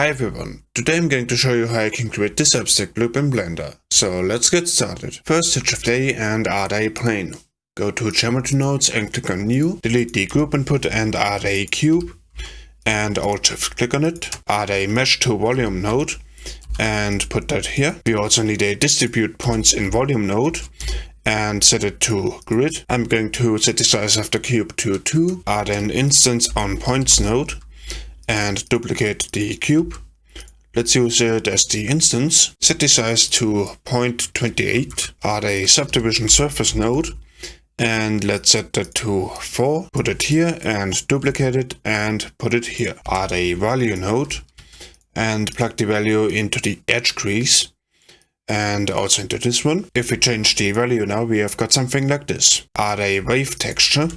Hi everyone, today I'm going to show you how I can create this obstacle loop in Blender. So let's get started. First hit Shift A and add a plane. Go to Geometry Nodes and click on New, delete the group input and add a cube. And Alt Shift click on it, add a Mesh to Volume node and put that here. We also need a Distribute Points in Volume node and set it to grid. I'm going to set the size of the cube to 2, add an instance on points node and duplicate the cube. Let's use it as the instance. Set the size to 0.28. Add a subdivision surface node. And let's set that to 4. Put it here and duplicate it and put it here. Add a value node. And plug the value into the edge crease. And also into this one. If we change the value now, we have got something like this. Add a wave texture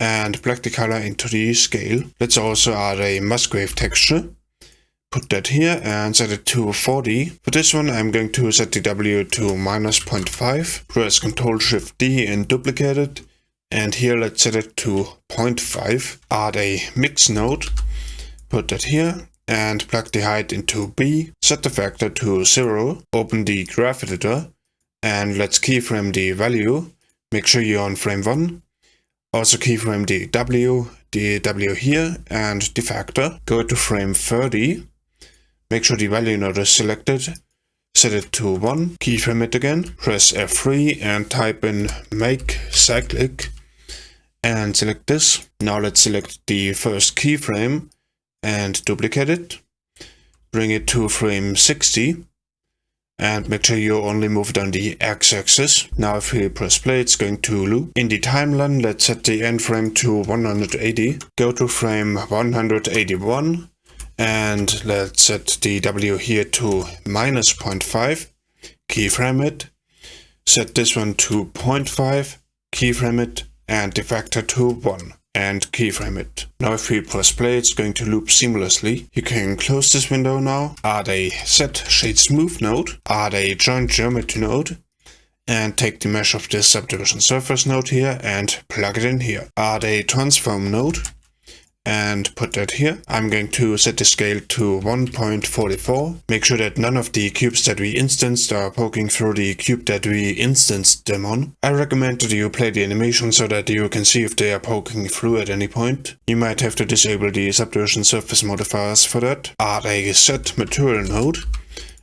and plug the color into the scale. Let's also add a Musgrave texture. Put that here and set it to 40. For this one I'm going to set the W to minus 0.5. Press Ctrl Shift D and duplicate it. And here let's set it to 0.5. Add a mix node. Put that here and plug the height into B. Set the factor to 0. Open the graph editor and let's keyframe the value. Make sure you're on frame 1 also keyframe the W, the W here, and the factor. Go to frame 30. Make sure the value node is selected. Set it to 1. Keyframe it again. Press F3 and type in make cyclic. And select this. Now let's select the first keyframe and duplicate it. Bring it to frame 60 and make sure you only move it on the x-axis. Now if we press play it's going to loop. In the timeline let's set the end frame to 180. Go to frame 181 and let's set the W here to minus 0.5. Keyframe it. Set this one to 0.5. Keyframe it and the factor to 1 and keyframe it. Now if we press play it's going to loop seamlessly. You can close this window now, add a set shade smooth node, add a join geometry node, and take the mesh of this subdivision surface node here and plug it in here. Add a transform node and put that here. I'm going to set the scale to 1.44. Make sure that none of the cubes that we instanced are poking through the cube that we instanced them on. I recommend that you play the animation so that you can see if they are poking through at any point. You might have to disable the subdivision surface modifiers for that. Add a set material node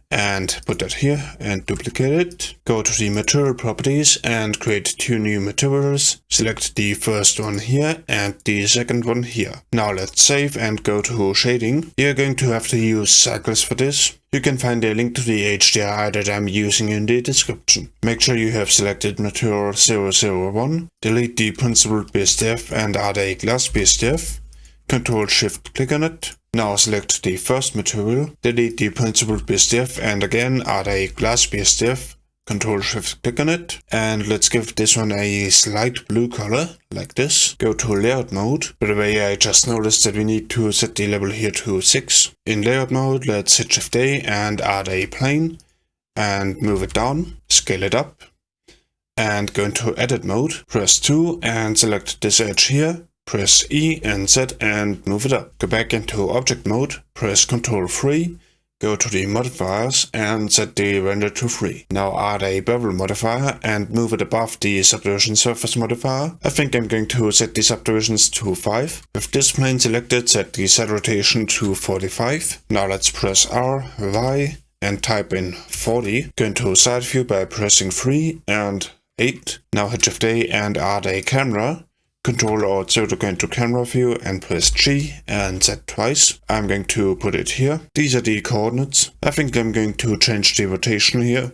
and put that here and duplicate it. Go to the material properties and create two new materials. Select the first one here and the second one here. Now let's save and go to shading. You're going to have to use cycles for this. You can find a link to the HDRI that I'm using in the description. Make sure you have selected material 001. Delete the principled BSDF and add a glass BSDF. Control Shift click on it. Now select the first material, delete the principled BSDF and again add a glass BSDF, Control Shift click on it and let's give this one a slight blue color like this. Go to layout mode. By the way I just noticed that we need to set the level here to 6. In layout mode let's hit Shift A and add a plane and move it down, scale it up and go into edit mode, press 2 and select this edge here Press E and Z and move it up. Go back into object mode, press Ctrl 3, go to the modifiers and set the render to 3. Now add a bevel modifier and move it above the subdivision surface modifier. I think I'm going to set the subdivisions to 5. With this plane selected, set the Z rotation to 45. Now let's press R, Y and type in 40. Go into side view by pressing 3 and 8. Now hit Shift A and add a camera Control Alt Z to go into camera view and press G and Z twice. I'm going to put it here. These are the coordinates. I think I'm going to change the rotation here.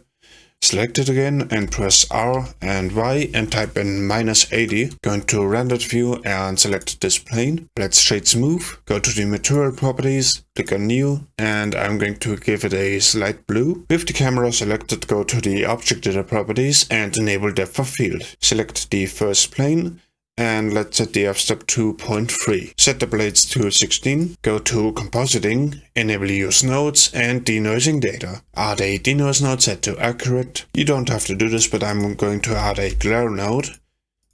Select it again and press R and Y and type in minus 80. Go into rendered view and select this plane. Let's shade smooth. Go to the material properties, click on new and I'm going to give it a slight blue. With the camera selected go to the object data properties and enable depth of field. Select the first plane and let's set the f-stop to 0.3. Set the blades to 16, go to compositing, enable use nodes and denoising data. Add a denoise node set to accurate. You don't have to do this but I'm going to add a glare node.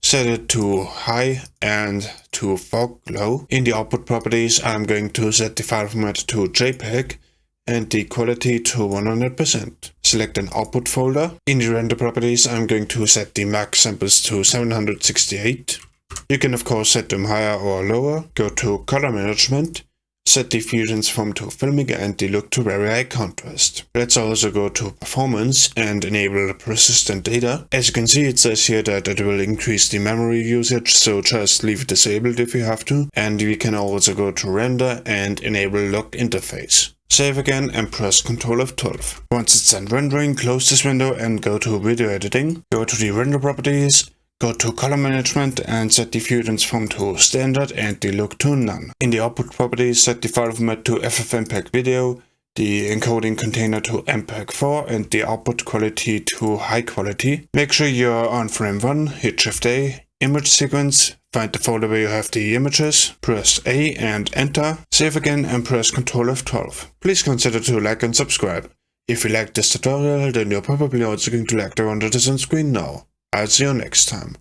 set it to high and to fog glow. In the output properties, I'm going to set the file format to JPEG and the quality to 100%. Select an output folder. In the render properties, I'm going to set the max samples to 768. You can of course set them higher or lower. Go to color management set the view transform to filmic and the look to very high contrast. Let's also go to performance and enable persistent data. As you can see it says here that it will increase the memory usage so just leave it disabled if you have to and we can also go to render and enable lock interface. Save again and press Ctrl F12. Once it's done rendering, close this window and go to video editing. Go to the render properties Go to color management and set the view transform to standard and the look to none. In the output properties set the file format to FFmpeg video, the encoding container to MPEG-4 and the output quality to high quality. Make sure you're on frame 1, hit Shift A, image sequence, find the folder where you have the images, press A and enter, save again and press Ctrl F12. Please consider to like and subscribe. If you like this tutorial then you're probably also going to like the one that is on screen now. I'll see you next time.